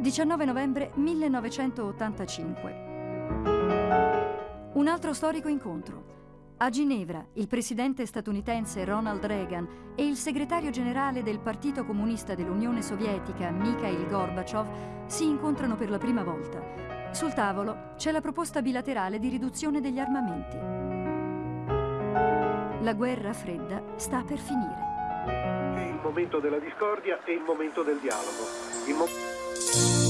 19 novembre 1985. Un altro storico incontro. A Ginevra, il presidente statunitense Ronald Reagan e il segretario generale del Partito Comunista dell'Unione Sovietica, Mikhail Gorbaciov, si incontrano per la prima volta. Sul tavolo c'è la proposta bilaterale di riduzione degli armamenti. La guerra fredda sta per finire. Il momento della discordia e il momento del dialogo. Thank you.